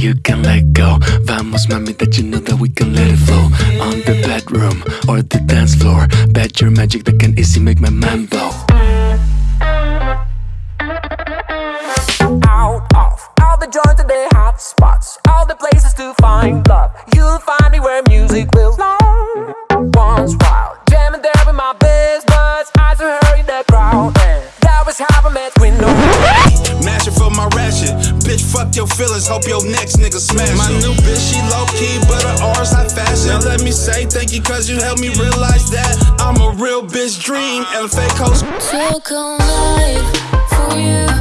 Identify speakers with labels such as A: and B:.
A: can let go. Vamos mami that you know that we can let it flow. On the bedroom or the dance floor. Bet your magic that can easy make my mind blow.
B: Out of all the joints and the hot spots All the places to find love You'll find me where music will flow. Once wild, jamming there with my best buds Eyes to her the crowd And that was how I met Window
C: fuck your feelings. Hope your next nigga smash. My new bitch, she low key, but her R's high fashion. Now let me say thank you, cause you helped me realize that I'm a real bitch dream and a fake host.
D: Took a life for you